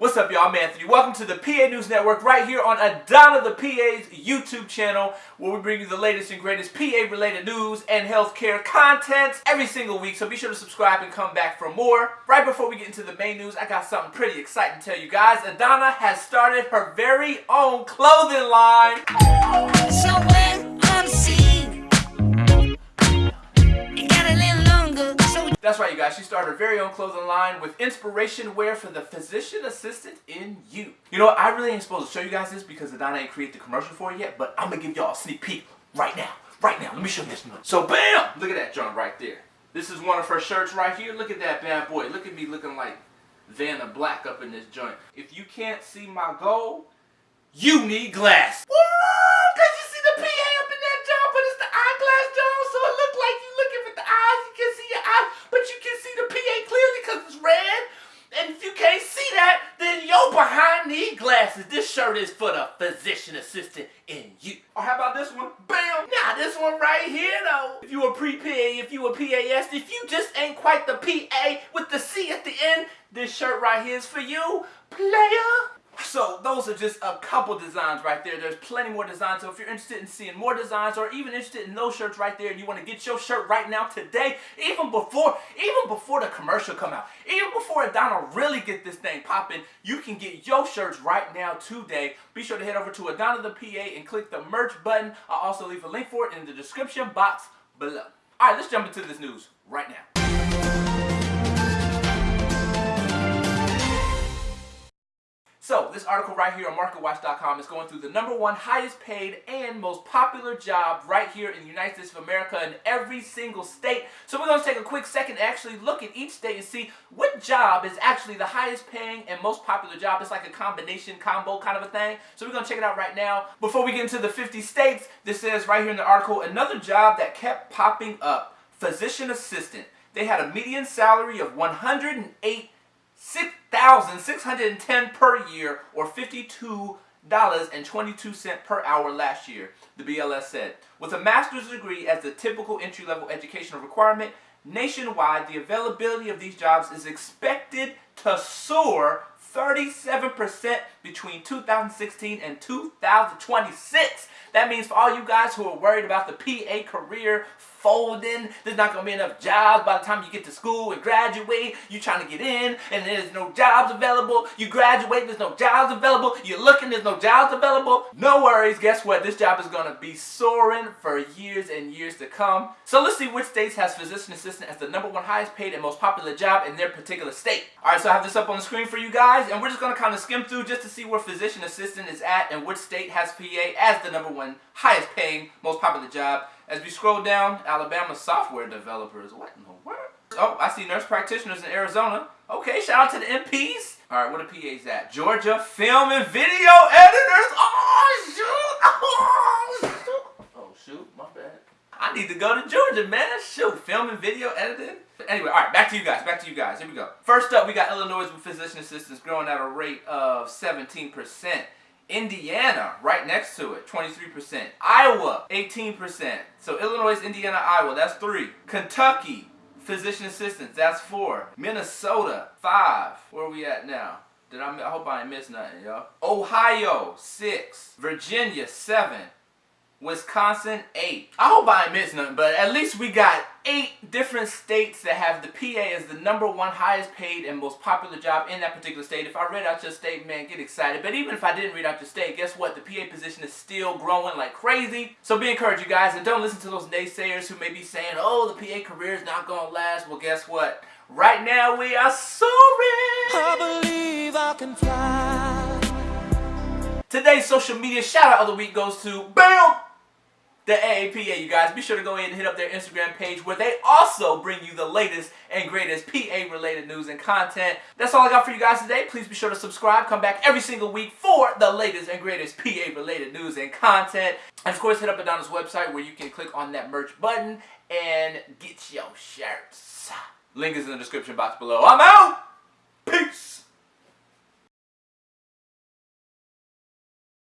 What's up, y'all? I'm Anthony. Welcome to the PA News Network right here on Adana the PA's YouTube channel where we bring you the latest and greatest PA-related news and healthcare content every single week. So be sure to subscribe and come back for more. Right before we get into the main news, I got something pretty exciting to tell you guys. Adana has started her very own clothing line. So when I'm seen, That's right, you guys. She started her very own clothing line with inspiration wear for the physician assistant in you. You know what? I really ain't supposed to show you guys this because Adana ain't created the commercial for it yet, but I'm gonna give y'all a sneak peek right now. Right now. Let me show you this. So, bam! Look at that joint right there. This is one of her shirts right here. Look at that bad boy. Look at me looking like Vanna Black up in this joint. If you can't see my goal, you need glass. Woo! Cause you see the PA up in that joint, but it's the eyeglass joint, so it look like you looking with the eyes. You can see your eyes, but you can see the PA clearly because it's red. And if you can't see that, then your behind This shirt is for the physician assistant in you. Or how about this one? Bam! Now this one right here though. If you a pre-PA, if you a PAS, if you just ain't quite the PA with the C at the end, this shirt right here is for you, player. So those are just a couple designs right there. There's plenty more designs. So if you're interested in seeing more designs or even interested in those shirts right there and you want to get your shirt right now today, even before even before the commercial come out, even before Adana really get this thing popping, you can get your shirts right now today. Be sure to head over to Adana the PA and click the merch button. I'll also leave a link for it in the description box below. All right, let's jump into this news right now. So, this article right here on MarketWatch.com is going through the number one highest paid and most popular job right here in the United States of America in every single state. So we're going to take a quick second to actually look at each state and see what job is actually the highest paying and most popular job. It's like a combination, combo kind of a thing. So we're going to check it out right now. Before we get into the 50 states, this says right here in the article, another job that kept popping up, physician assistant. They had a median salary of 108 6,610 per year or $52.22 per hour last year, the BLS said. With a master's degree as the typical entry-level educational requirement, nationwide the availability of these jobs is expected to soar 37% between 2016 and 2026. That means for all you guys who are worried about the PA career folding, there's not going to be enough jobs by the time you get to school and graduate. You're trying to get in and there's no jobs available. You graduate, there's no jobs available. You're looking, there's no jobs available. No worries, guess what? This job is going to be soaring for years and years to come. So let's see which states has physician assistant as the number one highest paid and most popular job in their particular state. Alright, so I have this up on the screen for you guys and we're just going to kind of skim through just to see where physician assistant is at and which state has PA as the number one highest paying, most popular job. As we scroll down, Alabama software developers. What in the world? Oh, I see nurse practitioners in Arizona. Okay, shout out to the NPs. All right, where the PAs at? Georgia film and video editors. Oh, shoot. Oh, shoot. Oh, shoot. My bad. I need to go to Georgia, man. Shoot, film and video editing. Anyway, all right, back to you guys. Back to you guys. Here we go. First up, we got Illinois with physician assistants growing at a rate of 17%. Indiana, right next to it, 23%. Iowa, 18%. So Illinois, Indiana, Iowa, that's three. Kentucky, physician assistants, that's four. Minnesota, five. Where are we at now? Did I, I hope I ain't missed nothing, y'all. Ohio, six. Virginia, seven. Wisconsin, eight. I hope I ain't missed nothing, but at least we got eight different states that have the PA as the number one highest paid and most popular job in that particular state. If I read out your state, man, get excited. But even if I didn't read out your state, guess what? The PA position is still growing like crazy. So be encouraged, you guys, and don't listen to those naysayers who may be saying, oh, the PA career is not going to last. Well, guess what? Right now, we are soaring. I believe I can fly. Today's social media shout out of the week goes to BAM! The AAPA, you guys. Be sure to go ahead and hit up their Instagram page where they also bring you the latest and greatest PA related news and content. That's all I got for you guys today. Please be sure to subscribe. Come back every single week for the latest and greatest PA related news and content. And of course, hit up Adana's website where you can click on that merch button and get your shirts. Link is in the description box below. I'm out!